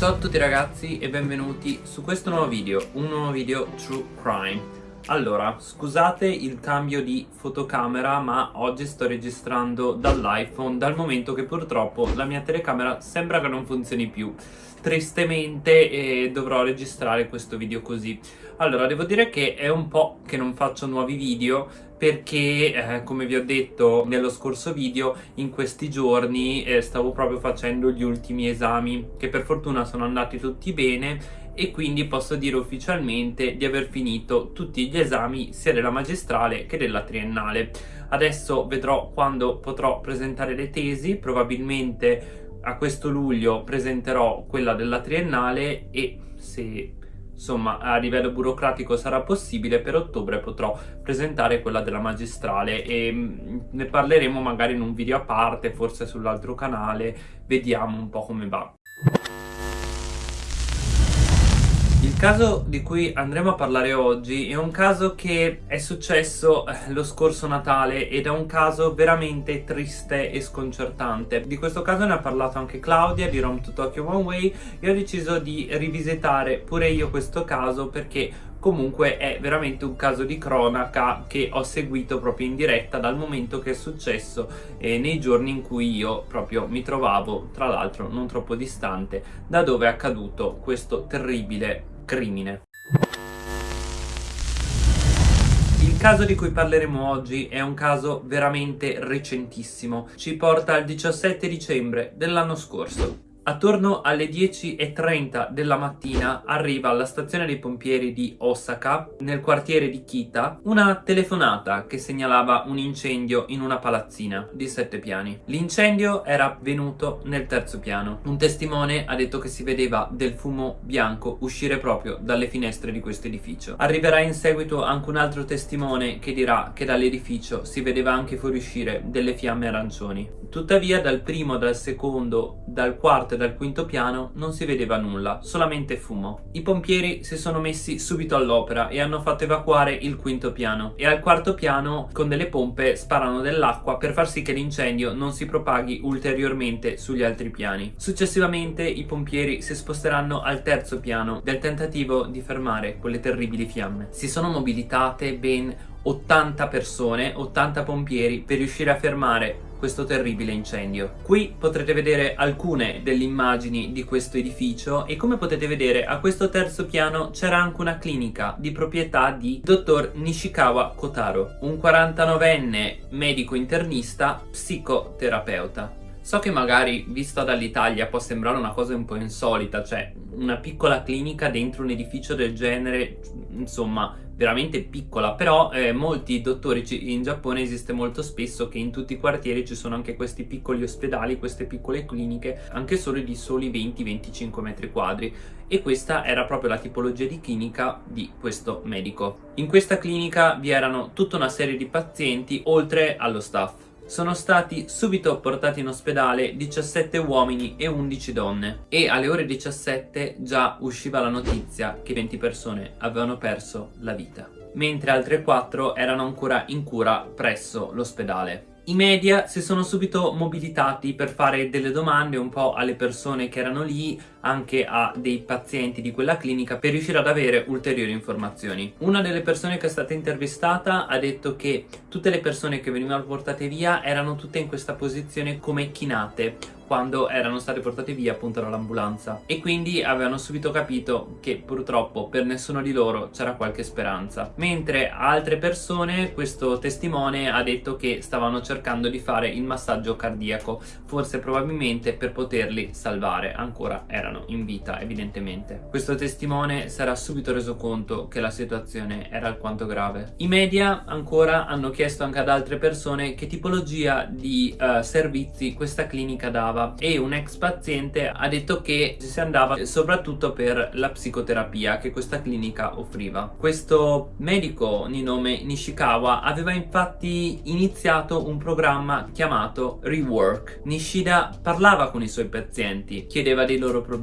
Ciao a tutti ragazzi e benvenuti su questo nuovo video, un nuovo video True Crime. Allora, scusate il cambio di fotocamera ma oggi sto registrando dall'iPhone dal momento che purtroppo la mia telecamera sembra che non funzioni più. Tristemente eh, dovrò registrare questo video così. Allora devo dire che è un po' che non faccio nuovi video perché eh, come vi ho detto nello scorso video in questi giorni eh, stavo proprio facendo gli ultimi esami che per fortuna sono andati tutti bene e quindi posso dire ufficialmente di aver finito tutti gli esami sia della magistrale che della triennale. Adesso vedrò quando potrò presentare le tesi probabilmente a questo luglio presenterò quella della triennale e se insomma a livello burocratico sarà possibile per ottobre potrò presentare quella della magistrale e mm, ne parleremo magari in un video a parte forse sull'altro canale. Vediamo un po' come va caso di cui andremo a parlare oggi è un caso che è successo eh, lo scorso Natale ed è un caso veramente triste e sconcertante. Di questo caso ne ha parlato anche Claudia di Rome to Tokyo One Way e ho deciso di rivisitare pure io questo caso perché comunque è veramente un caso di cronaca che ho seguito proprio in diretta dal momento che è successo eh, nei giorni in cui io proprio mi trovavo tra l'altro non troppo distante da dove è accaduto questo terribile crimine. Il caso di cui parleremo oggi è un caso veramente recentissimo, ci porta al 17 dicembre dell'anno scorso. Attorno alle 10.30 della mattina arriva alla stazione dei pompieri di Osaka, nel quartiere di Kita, una telefonata che segnalava un incendio in una palazzina di sette piani. L'incendio era venuto nel terzo piano. Un testimone ha detto che si vedeva del fumo bianco uscire proprio dalle finestre di questo edificio. Arriverà in seguito anche un altro testimone che dirà che dall'edificio si vedeva anche fuoriuscire delle fiamme arancioni. Tuttavia dal primo, dal secondo, dal quarto e dal quinto piano non si vedeva nulla, solamente fumo. I pompieri si sono messi subito all'opera e hanno fatto evacuare il quinto piano e al quarto piano con delle pompe sparano dell'acqua per far sì che l'incendio non si propaghi ulteriormente sugli altri piani. Successivamente i pompieri si sposteranno al terzo piano del tentativo di fermare quelle terribili fiamme. Si sono mobilitate ben 80 persone, 80 pompieri per riuscire a fermare questo terribile incendio. Qui potrete vedere alcune delle immagini di questo edificio e come potete vedere a questo terzo piano c'era anche una clinica di proprietà di dottor Nishikawa Kotaro, un 49enne medico internista psicoterapeuta. So che magari vista dall'Italia può sembrare una cosa un po' insolita, cioè una piccola clinica dentro un edificio del genere, insomma veramente piccola. Però eh, molti dottori in Giappone esiste molto spesso che in tutti i quartieri ci sono anche questi piccoli ospedali queste piccole cliniche anche solo di soli 20-25 metri quadri. E questa era proprio la tipologia di clinica di questo medico. In questa clinica vi erano tutta una serie di pazienti oltre allo staff sono stati subito portati in ospedale 17 uomini e 11 donne e alle ore 17 già usciva la notizia che 20 persone avevano perso la vita, mentre altre 4 erano ancora in cura presso l'ospedale. I media si sono subito mobilitati per fare delle domande un po' alle persone che erano lì, anche a dei pazienti di quella clinica, per riuscire ad avere ulteriori informazioni. Una delle persone che è stata intervistata ha detto che tutte le persone che venivano portate via erano tutte in questa posizione come chinate, quando erano state portate via appunto dall'ambulanza. E quindi avevano subito capito che purtroppo per nessuno di loro c'era qualche speranza. Mentre altre persone questo testimone ha detto che stavano cercando di fare il massaggio cardiaco. Forse probabilmente per poterli salvare. Ancora erano in vita evidentemente questo testimone era subito reso conto che la situazione era alquanto grave i media ancora hanno chiesto anche ad altre persone che tipologia di uh, servizi questa clinica dava e un ex paziente ha detto che si andava soprattutto per la psicoterapia che questa clinica offriva. Questo medico di nome Nishikawa aveva infatti iniziato un programma chiamato Rework. Nishida parlava con i suoi pazienti, chiedeva dei loro problemi,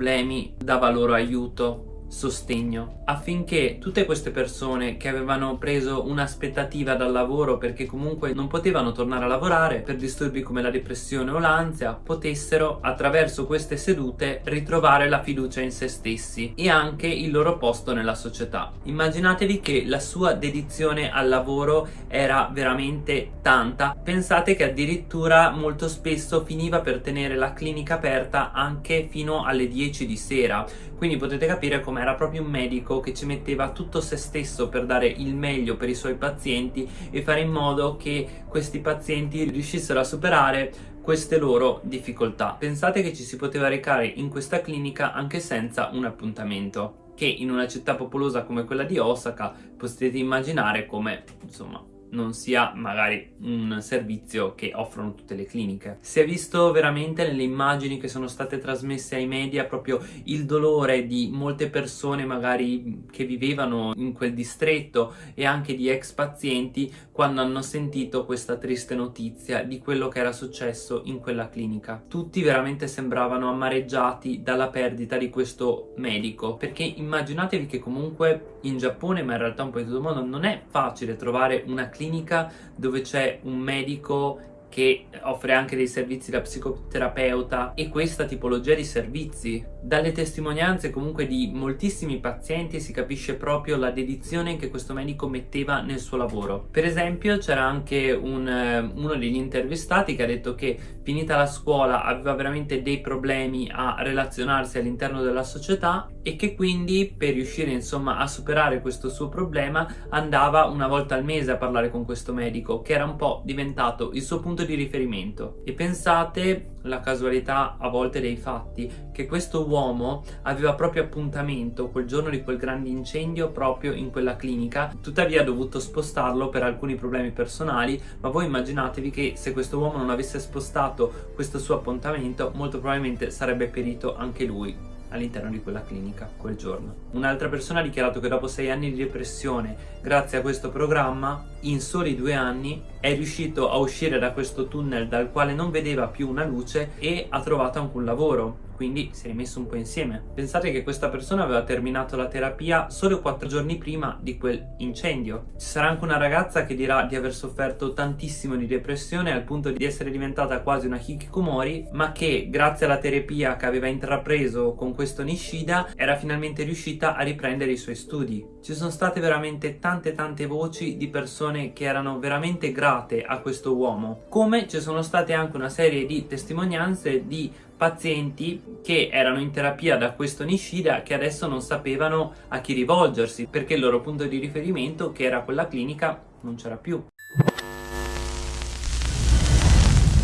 dava loro aiuto, sostegno affinché tutte queste persone che avevano preso un'aspettativa dal lavoro perché comunque non potevano tornare a lavorare per disturbi come la depressione o l'ansia potessero attraverso queste sedute ritrovare la fiducia in se stessi e anche il loro posto nella società. Immaginatevi che la sua dedizione al lavoro era veramente tanta. Pensate che addirittura molto spesso finiva per tenere la clinica aperta anche fino alle 10 di sera. Quindi potete capire come era proprio un medico che ci metteva tutto se stesso per dare il meglio per i suoi pazienti e fare in modo che questi pazienti riuscissero a superare queste loro difficoltà. Pensate che ci si poteva recare in questa clinica anche senza un appuntamento che in una città popolosa come quella di Osaka potete immaginare come insomma non sia magari un servizio che offrono tutte le cliniche. Si è visto veramente nelle immagini che sono state trasmesse ai media proprio il dolore di molte persone magari che vivevano in quel distretto e anche di ex pazienti quando hanno sentito questa triste notizia di quello che era successo in quella clinica. Tutti veramente sembravano amareggiati dalla perdita di questo medico perché immaginatevi che comunque in Giappone ma in realtà un po' in tutto il mondo non è facile trovare una clinica dove c'è un medico che offre anche dei servizi da psicoterapeuta e questa tipologia di servizi. Dalle testimonianze comunque di moltissimi pazienti si capisce proprio la dedizione che questo medico metteva nel suo lavoro. Per esempio c'era anche un, eh, uno degli intervistati che ha detto che finita la scuola aveva veramente dei problemi a relazionarsi all'interno della società e che quindi per riuscire insomma a superare questo suo problema andava una volta al mese a parlare con questo medico che era un po' diventato il suo punto di riferimento e pensate la casualità a volte dei fatti che questo uomo aveva proprio appuntamento quel giorno di quel grande incendio proprio in quella clinica. Tuttavia ha dovuto spostarlo per alcuni problemi personali ma voi immaginatevi che se questo uomo non avesse spostato questo suo appuntamento molto probabilmente sarebbe perito anche lui all'interno di quella clinica quel giorno. Un'altra persona ha dichiarato che dopo sei anni di depressione, grazie a questo programma, in soli due anni è riuscito a uscire da questo tunnel dal quale non vedeva più una luce e ha trovato anche un lavoro quindi si è rimesso un po' insieme. Pensate che questa persona aveva terminato la terapia solo quattro giorni prima di quel incendio. Ci sarà anche una ragazza che dirà di aver sofferto tantissimo di depressione al punto di essere diventata quasi una hikikomori, ma che grazie alla terapia che aveva intrapreso con questo Nishida era finalmente riuscita a riprendere i suoi studi. Ci sono state veramente tante tante voci di persone che erano veramente grate a questo uomo, come ci sono state anche una serie di testimonianze di pazienti che erano in terapia da questo Nishida che adesso non sapevano a chi rivolgersi perché il loro punto di riferimento che era quella clinica non c'era più.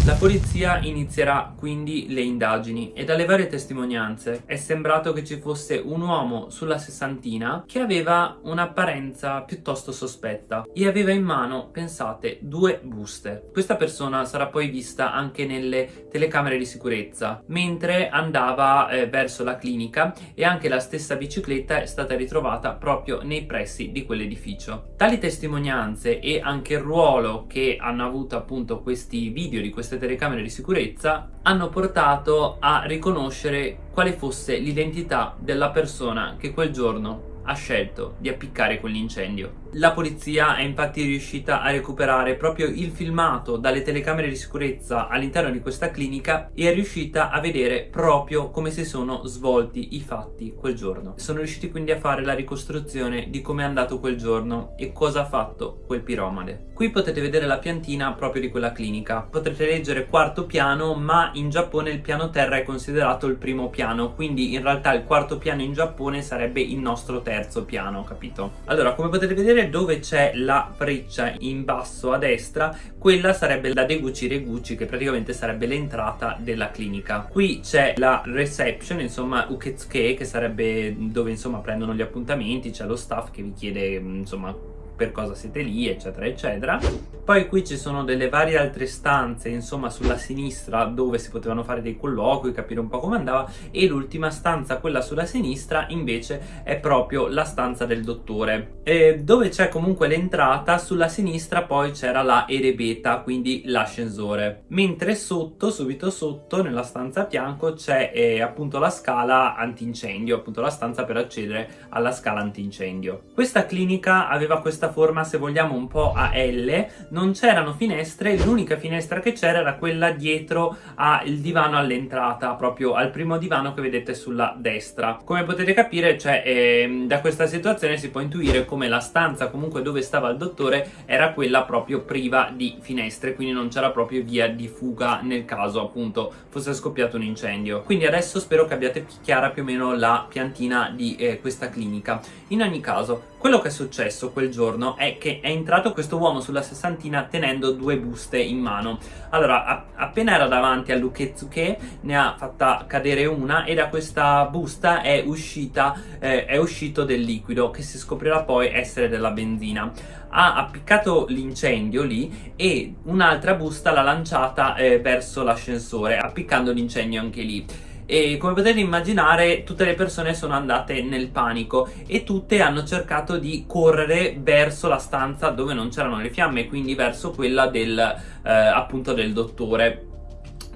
La polizia inizierà quindi le indagini e dalle varie testimonianze è sembrato che ci fosse un uomo sulla sessantina che aveva un'apparenza piuttosto sospetta e aveva in mano, pensate, due buste. Questa persona sarà poi vista anche nelle telecamere di sicurezza mentre andava eh, verso la clinica e anche la stessa bicicletta è stata ritrovata proprio nei pressi di quell'edificio. Tali testimonianze e anche il ruolo che hanno avuto appunto questi video di queste queste telecamere di sicurezza hanno portato a riconoscere quale fosse l'identità della persona che quel giorno ha scelto di appiccare quell'incendio. La polizia è infatti riuscita a recuperare proprio il filmato dalle telecamere di sicurezza all'interno di questa clinica e è riuscita a vedere proprio come si sono svolti i fatti quel giorno. Sono riusciti quindi a fare la ricostruzione di come è andato quel giorno e cosa ha fatto quel piromade. Qui potete vedere la piantina proprio di quella clinica. Potrete leggere quarto piano ma in Giappone il piano terra è considerato il primo piano quindi in realtà il quarto piano in Giappone sarebbe il nostro terzo piano, capito? Allora come potete vedere dove c'è la freccia in basso a destra quella sarebbe la Deguchi Reguchi che praticamente sarebbe l'entrata della clinica. Qui c'è la reception insomma Uketsuke che sarebbe dove insomma prendono gli appuntamenti c'è lo staff che vi chiede insomma per cosa siete lì eccetera eccetera. Poi qui ci sono delle varie altre stanze insomma sulla sinistra dove si potevano fare dei colloqui capire un po' come andava. E l'ultima stanza quella sulla sinistra invece è proprio la stanza del dottore. E dove c'è comunque l'entrata sulla sinistra poi c'era la erebeta quindi l'ascensore. Mentre sotto subito sotto nella stanza a fianco c'è eh, appunto la scala antincendio appunto la stanza per accedere alla scala antincendio. Questa clinica aveva questa forma se vogliamo un po' a L non c'erano finestre l'unica finestra che c'era era quella dietro al divano all'entrata proprio al primo divano che vedete sulla destra. Come potete capire cioè eh, da questa situazione si può intuire come la stanza comunque dove stava il dottore era quella proprio priva di finestre quindi non c'era proprio via di fuga nel caso appunto fosse scoppiato un incendio. Quindi adesso spero che abbiate chiara più o meno la piantina di eh, questa clinica. In ogni caso quello che è successo quel giorno è che è entrato questo uomo sulla sessantina tenendo due buste in mano. Allora, appena era davanti a Luketsuke, ne ha fatta cadere una e da questa busta è, uscita, eh, è uscito del liquido che si scoprirà poi essere della benzina. Ha appiccato l'incendio lì e un'altra busta l'ha lanciata eh, verso l'ascensore, appiccando l'incendio anche lì e come potete immaginare tutte le persone sono andate nel panico e tutte hanno cercato di correre verso la stanza dove non c'erano le fiamme quindi verso quella del eh, appunto del dottore.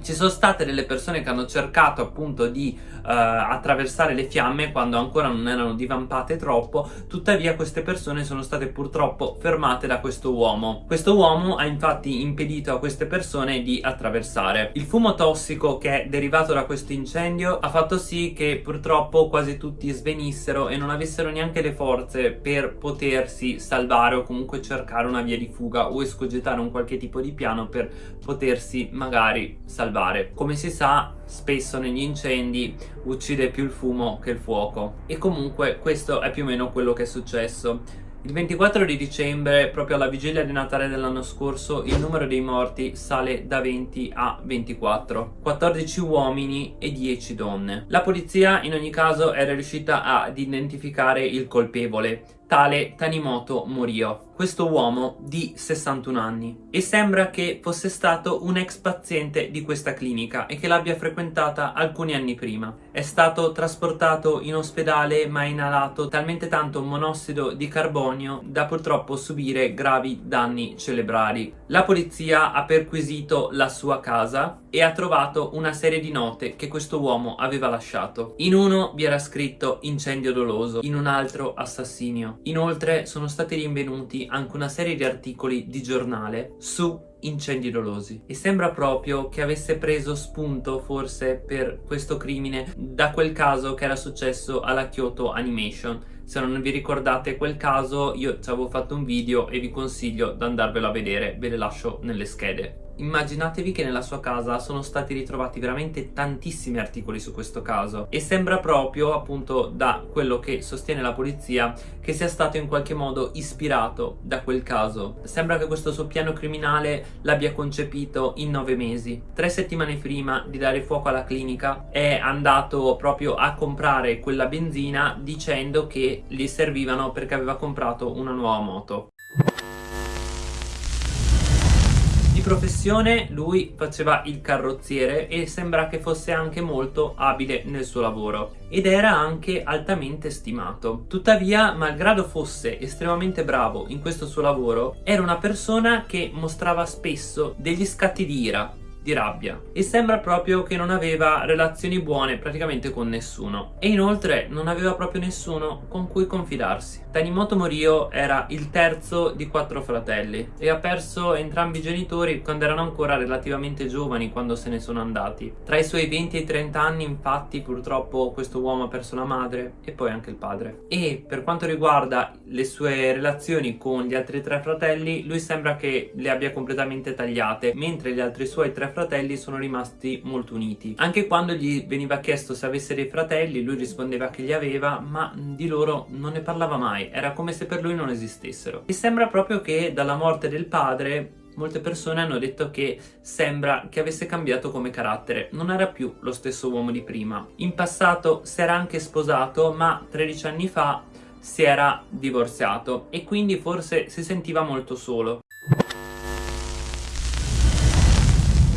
Ci sono state delle persone che hanno cercato appunto di attraversare le fiamme quando ancora non erano divampate troppo, tuttavia queste persone sono state purtroppo fermate da questo uomo. Questo uomo ha infatti impedito a queste persone di attraversare. Il fumo tossico che è derivato da questo incendio ha fatto sì che purtroppo quasi tutti svenissero e non avessero neanche le forze per potersi salvare o comunque cercare una via di fuga o escogitare un qualche tipo di piano per potersi magari salvare. Come si sa, spesso negli incendi uccide più il fumo che il fuoco. E comunque questo è più o meno quello che è successo. Il 24 di dicembre, proprio alla vigilia di Natale dell'anno scorso, il numero dei morti sale da 20 a 24, 14 uomini e 10 donne. La polizia in ogni caso era riuscita ad identificare il colpevole, tale Tanimoto Morio questo uomo di 61 anni e sembra che fosse stato un ex paziente di questa clinica e che l'abbia frequentata alcuni anni prima. È stato trasportato in ospedale ma ha inalato talmente tanto monossido di carbonio da purtroppo subire gravi danni cerebrali. La polizia ha perquisito la sua casa e ha trovato una serie di note che questo uomo aveva lasciato. In uno vi era scritto incendio doloso, in un altro assassinio. Inoltre sono stati rinvenuti anche una serie di articoli di giornale su incendi dolosi. E sembra proprio che avesse preso spunto forse per questo crimine da quel caso che era successo alla Kyoto Animation se non vi ricordate quel caso io ci avevo fatto un video e vi consiglio di andarvelo a vedere ve le lascio nelle schede Immaginatevi che nella sua casa sono stati ritrovati veramente tantissimi articoli su questo caso e sembra proprio, appunto, da quello che sostiene la polizia, che sia stato in qualche modo ispirato da quel caso. Sembra che questo suo piano criminale l'abbia concepito in nove mesi. Tre settimane prima di dare fuoco alla clinica è andato proprio a comprare quella benzina dicendo che gli servivano perché aveva comprato una nuova moto. professione lui faceva il carrozziere e sembra che fosse anche molto abile nel suo lavoro ed era anche altamente stimato. Tuttavia, malgrado fosse estremamente bravo in questo suo lavoro, era una persona che mostrava spesso degli scatti di ira di rabbia e sembra proprio che non aveva relazioni buone praticamente con nessuno e inoltre non aveva proprio nessuno con cui confidarsi. Tanimoto Morio era il terzo di quattro fratelli e ha perso entrambi i genitori quando erano ancora relativamente giovani quando se ne sono andati. Tra i suoi 20 e i 30 anni infatti purtroppo questo uomo ha perso la madre e poi anche il padre. E per quanto riguarda le sue relazioni con gli altri tre fratelli lui sembra che le abbia completamente tagliate mentre gli altri suoi tre fratelli sono rimasti molto uniti. Anche quando gli veniva chiesto se avesse dei fratelli, lui rispondeva che li aveva, ma di loro non ne parlava mai, era come se per lui non esistessero. E sembra proprio che dalla morte del padre molte persone hanno detto che sembra che avesse cambiato come carattere, non era più lo stesso uomo di prima. In passato si era anche sposato, ma 13 anni fa si era divorziato e quindi forse si sentiva molto solo.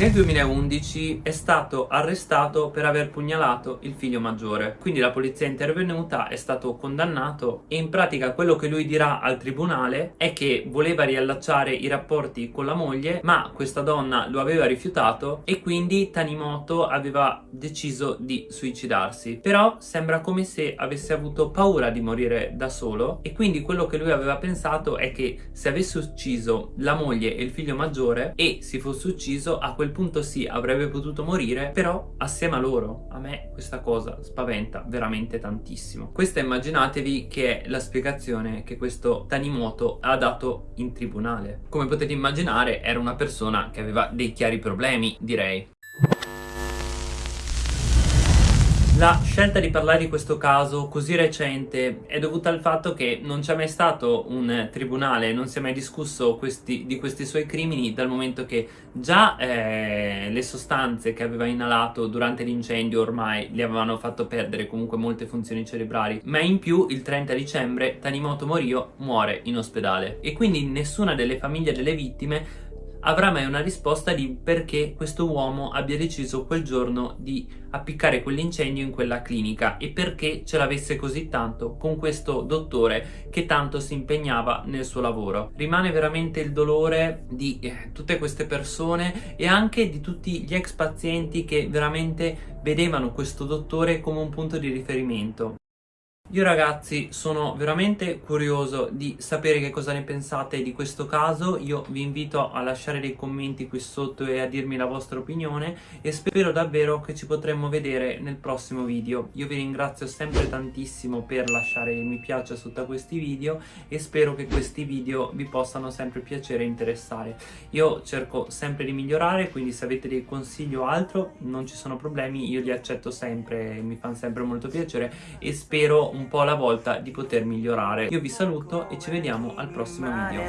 Nel 2011 è stato arrestato per aver pugnalato il figlio maggiore, quindi la polizia è intervenuta, è stato condannato e in pratica quello che lui dirà al tribunale è che voleva riallacciare i rapporti con la moglie ma questa donna lo aveva rifiutato e quindi Tanimoto aveva deciso di suicidarsi. Però sembra come se avesse avuto paura di morire da solo e quindi quello che lui aveva pensato è che se avesse ucciso la moglie e il figlio maggiore e si fosse ucciso a quel punto sì avrebbe potuto morire però assieme a loro a me questa cosa spaventa veramente tantissimo. Questa immaginatevi che è la spiegazione che questo Tanimoto ha dato in tribunale. Come potete immaginare era una persona che aveva dei chiari problemi direi La scelta di parlare di questo caso così recente è dovuta al fatto che non c'è mai stato un tribunale, non si è mai discusso questi, di questi suoi crimini dal momento che già eh, le sostanze che aveva inalato durante l'incendio ormai gli avevano fatto perdere comunque molte funzioni cerebrali, ma in più il 30 dicembre Tanimoto Morio muore in ospedale. E quindi nessuna delle famiglie delle vittime avrà mai una risposta di perché questo uomo abbia deciso quel giorno di appiccare quell'incendio in quella clinica e perché ce l'avesse così tanto con questo dottore che tanto si impegnava nel suo lavoro. Rimane veramente il dolore di eh, tutte queste persone e anche di tutti gli ex pazienti che veramente vedevano questo dottore come un punto di riferimento. Io ragazzi sono veramente curioso di sapere che cosa ne pensate di questo caso, io vi invito a lasciare dei commenti qui sotto e a dirmi la vostra opinione e spero davvero che ci potremmo vedere nel prossimo video. Io vi ringrazio sempre tantissimo per lasciare mi piace sotto a questi video e spero che questi video vi possano sempre piacere e interessare. Io cerco sempre di migliorare, quindi se avete dei consigli o altro non ci sono problemi, io li accetto sempre, mi fanno sempre molto piacere e spero un po' alla volta di poter migliorare. Io vi saluto e ci vediamo al prossimo video.